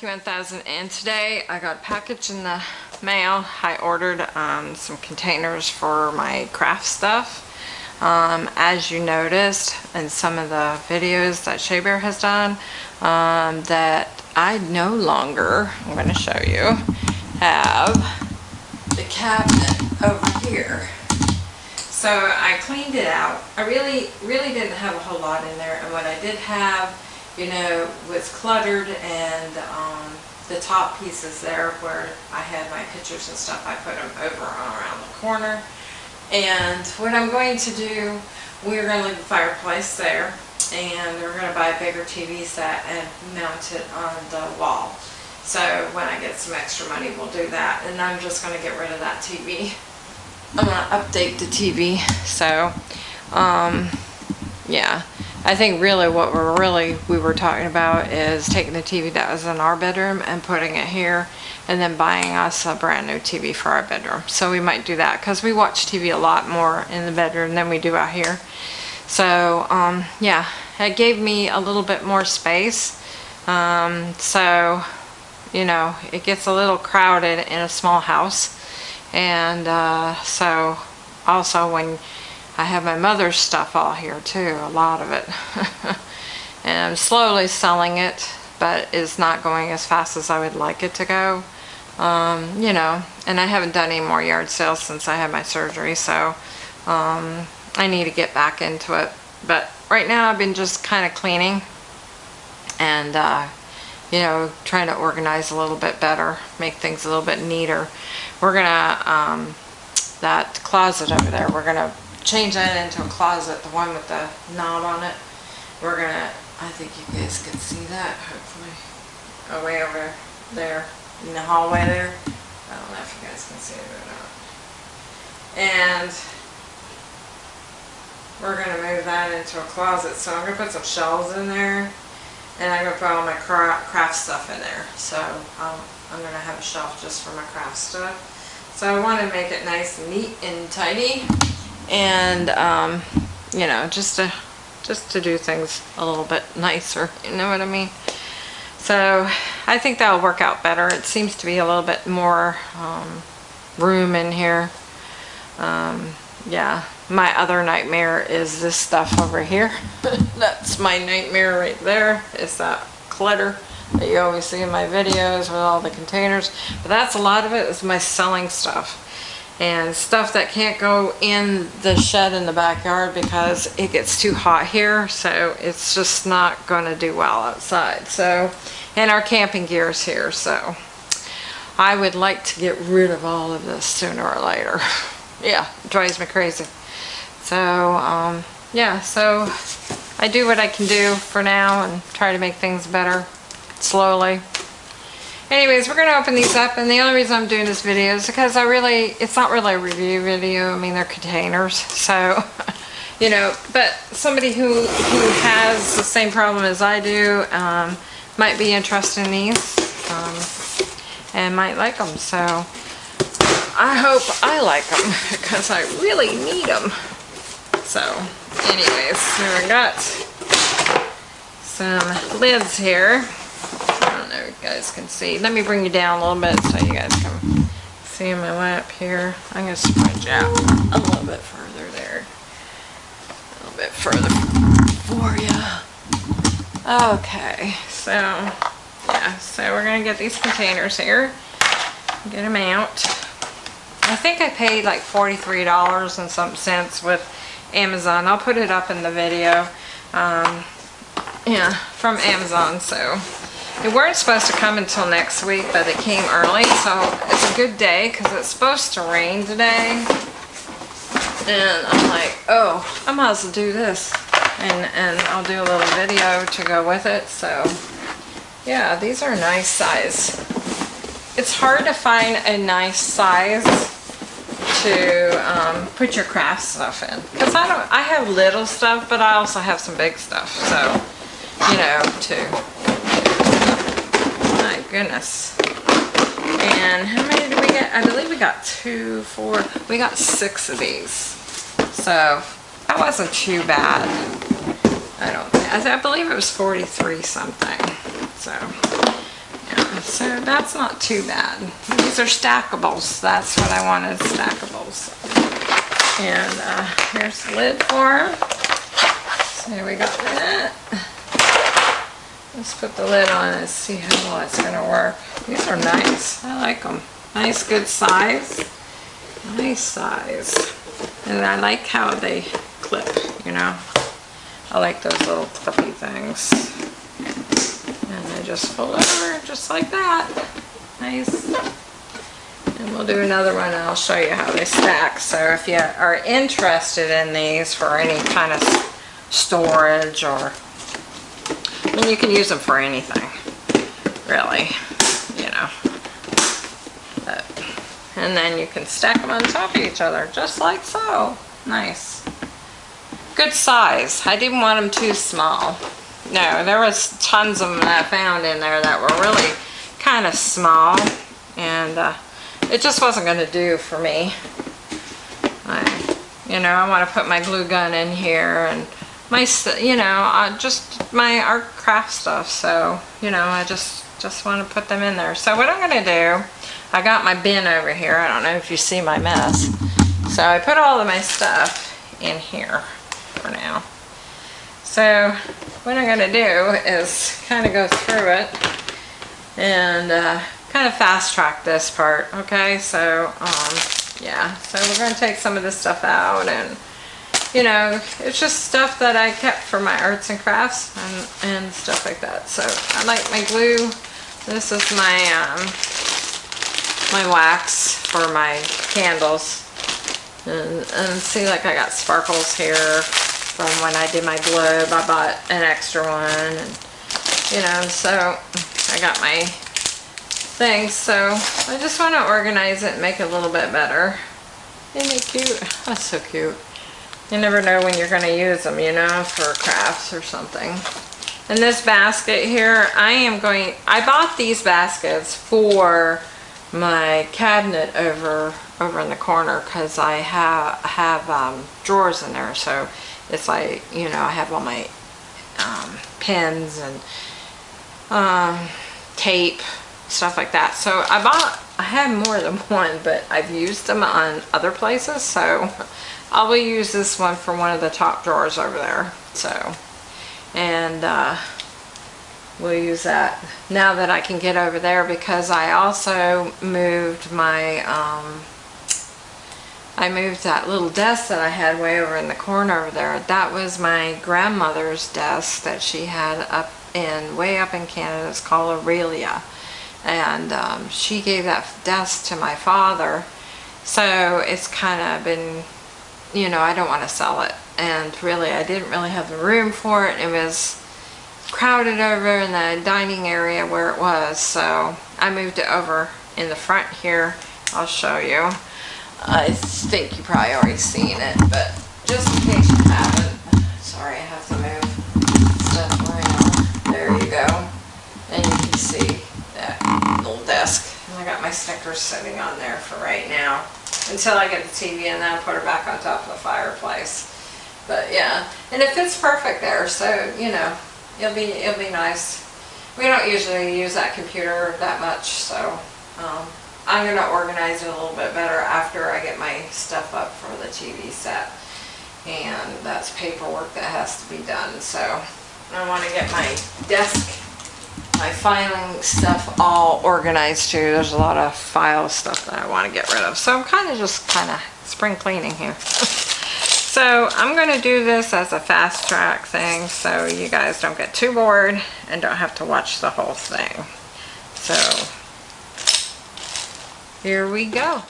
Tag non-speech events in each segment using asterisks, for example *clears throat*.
Monkey 1000 and today I got a package in the mail. I ordered um, some containers for my craft stuff. Um, as you noticed in some of the videos that Shea Bear has done, um, that I no longer, I'm going to show you, have the cabinet over here. So I cleaned it out. I really, really didn't have a whole lot in there and what I did have you know, was cluttered and um, the top pieces there where I had my pictures and stuff, I put them over on around the corner. And what I'm going to do, we're going to leave the fireplace there and we're going to buy a bigger TV set and mount it on the wall. So when I get some extra money, we'll do that. And I'm just going to get rid of that TV. I'm going to update the TV. So, um, yeah. I think really what we're really we were talking about is taking the TV that was in our bedroom and putting it here and then buying us a brand new TV for our bedroom. So we might do that because we watch TV a lot more in the bedroom than we do out here. So um, yeah, it gave me a little bit more space. Um, so, you know, it gets a little crowded in a small house. And uh, so also when I have my mother's stuff all here too, a lot of it. *laughs* and I'm slowly selling it, but it's not going as fast as I would like it to go. Um, you know, and I haven't done any more yard sales since I had my surgery, so um, I need to get back into it. But right now I've been just kind of cleaning and, uh, you know, trying to organize a little bit better, make things a little bit neater. We're gonna, um, that closet over there, we're gonna change that into a closet, the one with the knob on it. We're gonna, I think you guys can see that, hopefully. Oh, way over there, in the hallway there. I don't know if you guys can see it or not. And we're gonna move that into a closet. So I'm gonna put some shelves in there and I'm gonna put all my craft stuff in there. So um, I'm gonna have a shelf just for my craft stuff. So I want to make it nice and neat and tidy and um, you know just to just to do things a little bit nicer you know what I mean? So I think that'll work out better. It seems to be a little bit more um, room in here. Um, yeah. My other nightmare is this stuff over here. *laughs* That's my nightmare right there. Is that clutter that you always see in my videos with all the containers. But that's a lot of it. Is my selling stuff and stuff that can't go in the shed in the backyard because it gets too hot here so it's just not going to do well outside. So and our camping gear is here so I would like to get rid of all of this sooner or later. *laughs* Yeah drives me crazy. So um, yeah so I do what I can do for now and try to make things better slowly Anyways, we're going to open these up, and the only reason I'm doing this video is because I really, it's not really a review video. I mean, they're containers, so, *laughs* you know, but somebody who, who has the same problem as I do um, might be interested in these um, and might like them, so I hope I like them because *laughs* I really need them. So, anyways, so we got some lids here don't know if you guys can see. Let me bring you down a little bit so you guys can see my lap here. I'm going to spread you out a little bit further there. A little bit further for you. Okay, so yeah, so we're going to get these containers here. Get them out. I think I paid like $43 and some cents with Amazon. I'll put it up in the video. Um, yeah, from Amazon, so they weren't supposed to come until next week, but they came early, so it's a good day because it's supposed to rain today. And I'm like, oh, I might as well do this. And, and I'll do a little video to go with it. So, yeah, these are nice size. It's hard to find a nice size to um, put your craft stuff in. Because I don't, I have little stuff, but I also have some big stuff. So, you know, to goodness. And how many did we get? I believe we got two, four, we got six of these. So that wasn't too bad. I don't think, I, believe it was 43 something. So, yeah, so that's not too bad. These are stackables. That's what I wanted, stackables. And uh, here's the lid for them. So we got that. Let's put the lid on and see how well it's gonna work. These are nice. I like them. Nice, good size. Nice size. And I like how they clip, you know. I like those little clippy things. And they just fold over just like that. Nice. And we'll do another one and I'll show you how they stack. So if you are interested in these for any kind of storage or, mean, you can use them for anything, really, you know. But, and then you can stack them on top of each other, just like so. Nice. Good size. I didn't want them too small. No, there was tons of them that I found in there that were really kind of small. And uh, it just wasn't going to do for me. I, you know, I want to put my glue gun in here and my, you know, uh, just my art craft stuff. So, you know, I just, just want to put them in there. So what I'm to do, I got my bin over here. I don't know if you see my mess. So I put all of my stuff in here for now. So what I'm to do is kind of go through it and uh, kind of fast track this part. Okay, so um, yeah, so we're to take some of this stuff out and you know, it's just stuff that I kept for my arts and crafts and, and stuff like that. So I like my glue. This is my, um, my wax for my candles. And, and see like I got sparkles here from when I did my globe. I bought an extra one and you know, so I got my things. So I just want to organize it and make it a little bit better. Isn't it cute? *laughs* That's so cute. You never know when you're going to use them, you know, for crafts or something. And this basket here, I am going, I bought these baskets for my cabinet over over in the corner because I have have um, drawers in there. So it's like, you know, I have all my um, pens and um, tape, stuff like that. So I bought, I have more than *laughs* one, but I've used them on other places. So I will use this one for one of the top drawers over there. So, and uh, we'll use that now that I can get over there because I also moved my, um, I moved that little desk that I had way over in the corner over there. That was my grandmother's desk that she had up in, way up in Canada. It's called Aurelia. And um, she gave that desk to my father. So it's kind of been you know, I don't want to sell it. And really, I didn't really have the room for it. It was crowded over in the dining area where it was. So I moved it over in the front here. I'll show you. I think you probably already seen it, but just in case you haven't. Sorry, I have to move stuff around. There you go. And you can see that little desk. And I got my Snickers sitting on there for right now until I get the TV and then I'll put her back on top of the fireplace. But yeah, and it fits perfect there, so you know, it'll be it'll be nice. We don't usually use that computer that much, so um, I'm gonna organize it a little bit better after I get my stuff up for the TV set. And that's paperwork that has to be done, so I want to get my desk my filing stuff all organized too. There's a lot of file stuff that I want to get rid of. So I'm kind of just kind of spring cleaning here. *laughs* so I'm going to do this as a fast track thing so you guys don't get too bored and don't have to watch the whole thing. So here we go.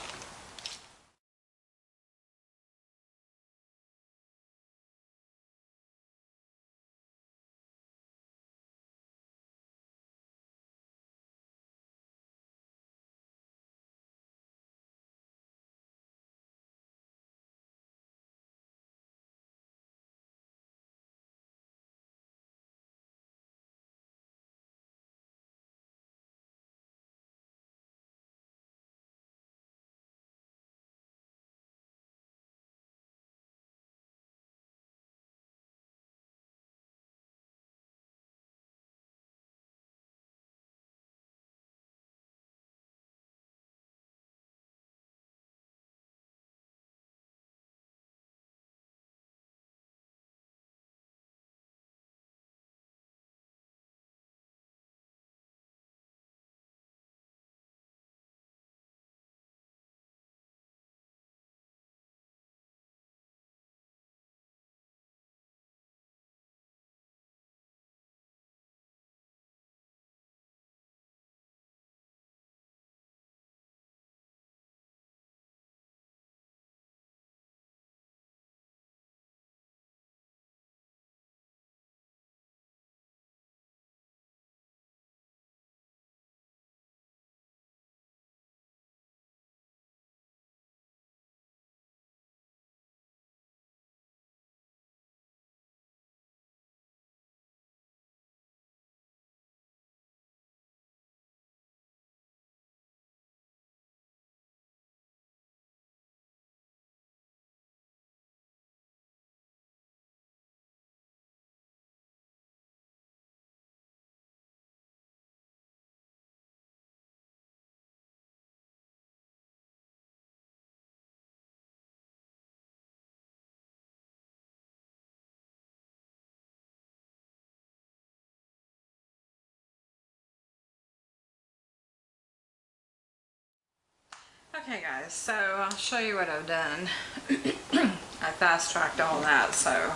Okay guys, so I'll show you what I've done. *clears throat* I fast tracked all that, so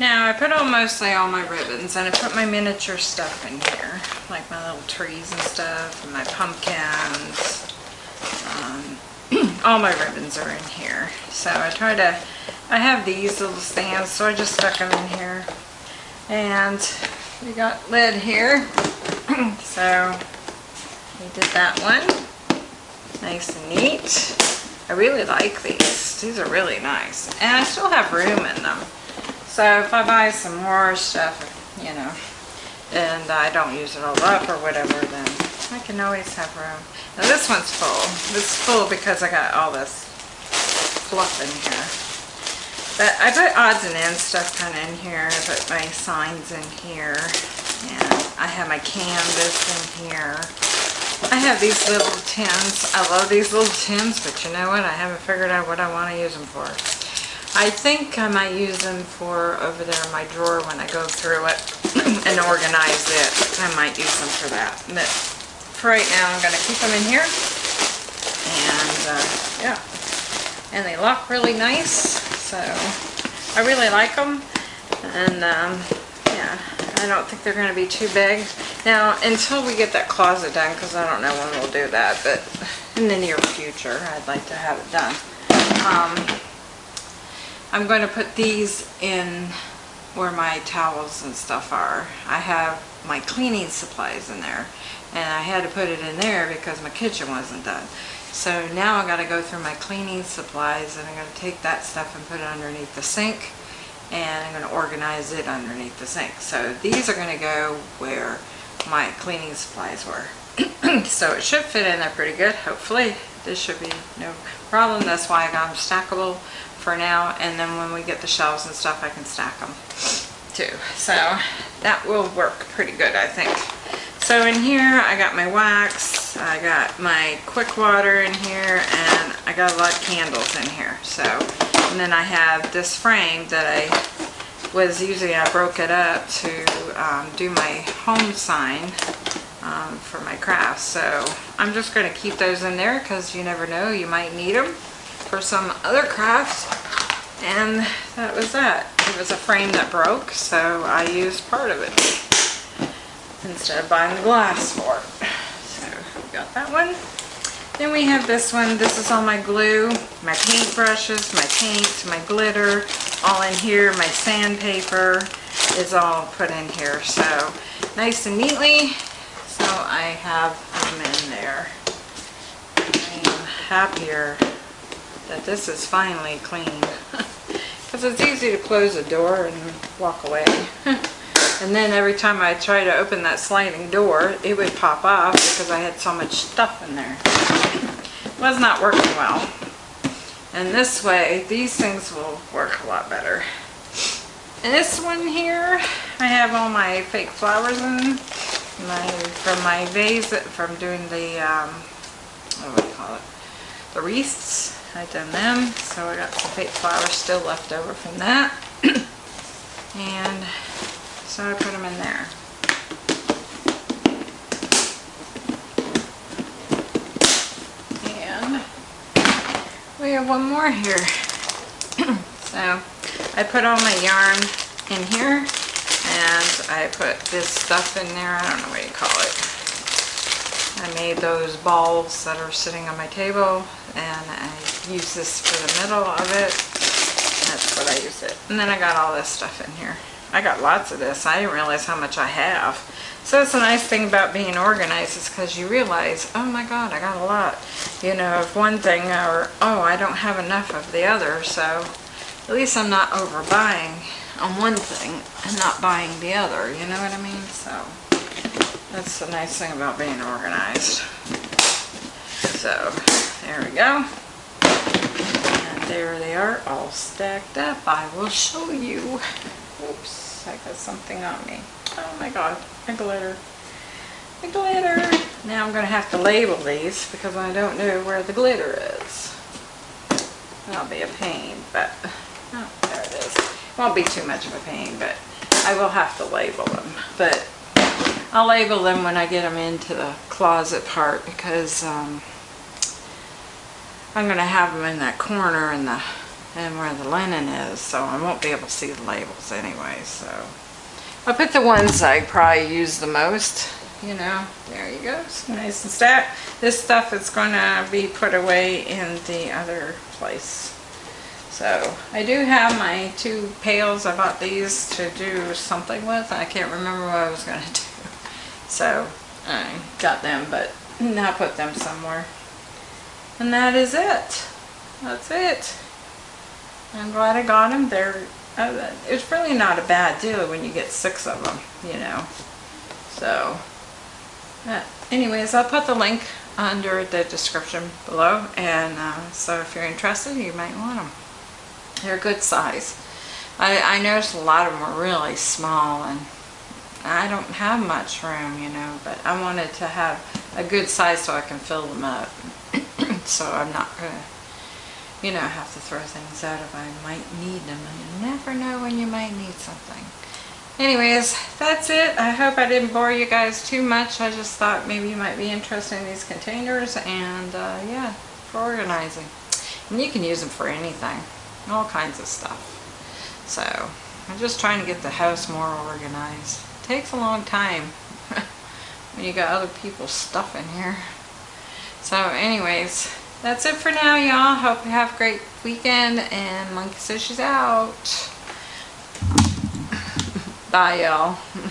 now I put on mostly all my ribbons and I put my miniature stuff in here, like my little trees and stuff, and my pumpkins. Um, *clears throat* all my ribbons are in here. So I try to, I have these little stands, so I just stuck them in here. And we got lid here. *clears throat* so we did that one. Nice and neat. I really like these. These are really nice. And I still have room in them. So if I buy some more stuff, you know, and I don't use it all up or whatever, then I can always have room. Now this one's full. This is full because I got all this fluff in here. But I put odds and ends stuff kind of in here. I put my signs in here. And I have my canvas in here. I have these little tins. I love these little tins, but you know what? I haven't figured out what I want to use them for. I think I might use them for over there in my drawer when I go through it *clears throat* and organize it. I might use them for that. But for right now, I'm going to keep them in here. And, uh, yeah. And they lock really nice. So, I really like them. And, um, yeah, I don't think they're going to be too big. Now, until we get that closet done, because I don't know when we'll do that, but in the near future, I'd like to have it done. Um, I'm going to put these in where my towels and stuff are. I have my cleaning supplies in there, and I had to put it in there because my kitchen wasn't done. So now I got to go through my cleaning supplies, and I'm going to take that stuff and put it underneath the sink, and I'm going to organize it underneath the sink. So these are going to go where my cleaning supplies were. *clears throat* so it should fit in there pretty good, hopefully. This should be no problem. That's why I got them stackable for now. And then when we get the shelves and stuff, I can stack them too. So that will work pretty good, I think. So in here, I got my wax, I got my quick water in here, and I got a lot of candles in here. So, and then I have this frame that I was usually I broke it up to um, do my home sign um, for my crafts. So I'm just going to keep those in there because you never know, you might need them for some other crafts. And that was that. It was a frame that broke, so I used part of it instead of buying the glass for it. So we got that one. Then we have this one. This is all my glue, my paint brushes, my paint, my glitter, all in here. My sandpaper is all put in here. So nice and neatly. So I have them in there. I am happier that this is finally clean. *laughs* Because it's easy to close the door and walk away. *laughs* and then every time I try to open that sliding door, it would pop off because I had so much stuff in there. Was not working well. And this way, these things will work a lot better. This one here, I have all my fake flowers in. My from my vase from doing the um, what do you call it? The wreaths. I done them, so I got some fake flowers still left over from that. *coughs* and so I put them in there. We have one more here. *clears throat* so I put all my yarn in here and I put this stuff in there. I don't know what you call it. I made those balls that are sitting on my table and I use this for the middle of it. That's what I use it. And then I got all this stuff in here. I got lots of this. I didn't realize how much I have. So it's a nice thing about being organized is because you realize, oh my god, I got a lot, you know, of one thing or, oh, I don't have enough of the other. So at least I'm not overbuying on one thing and not buying the other, you know what I mean? So that's the nice thing about being organized. So there we go. And there they are all stacked up. I will show you. Oops, I got something on me. Oh my god, the glitter. The glitter. Now I'm going to have to label these because I don't know where the glitter is. That'll be a pain, but oh, there it is. Won't be too much of a pain, but I will have to label them. But I'll label them when I get them into the closet part because um, I'm gonna have them in that corner and the, and where the linen is, so I won't be able to see the labels anyway, so. I'll put the ones I probably use the most, you know, there you go, it's nice and stacked. This stuff is gonna be put away in the other place. So, I do have my two pails, I bought these to do something with, I can't remember what I was gonna *laughs* do. So, I got them, but now put them somewhere. And that is it. That's it. I'm glad I got them. They're, uh, it's really not a bad deal when you get six of them, you know. So, uh, anyways, I'll put the link under the description below. And uh, so if you're interested, you might want them. They're a good size. I, I noticed a lot of them were really small and I don't have much room, you know, but I wanted to have a good size so I can fill them up. *coughs* so I'm not gonna, you know, have to throw things out if I might need them. And you never know when you might need something. Anyways, that's it. I hope I didn't bore you guys too much. I just thought maybe you might be interested in these containers and uh, yeah, for organizing. And you can use them for anything, all kinds of stuff. So I'm just trying to get the house more organized. takes a long time *laughs* when you got other people's stuff in here. So anyways, that's it for now, y'all. Hope you have a great weekend and Monkey says she's out. Bye, y'all. *laughs*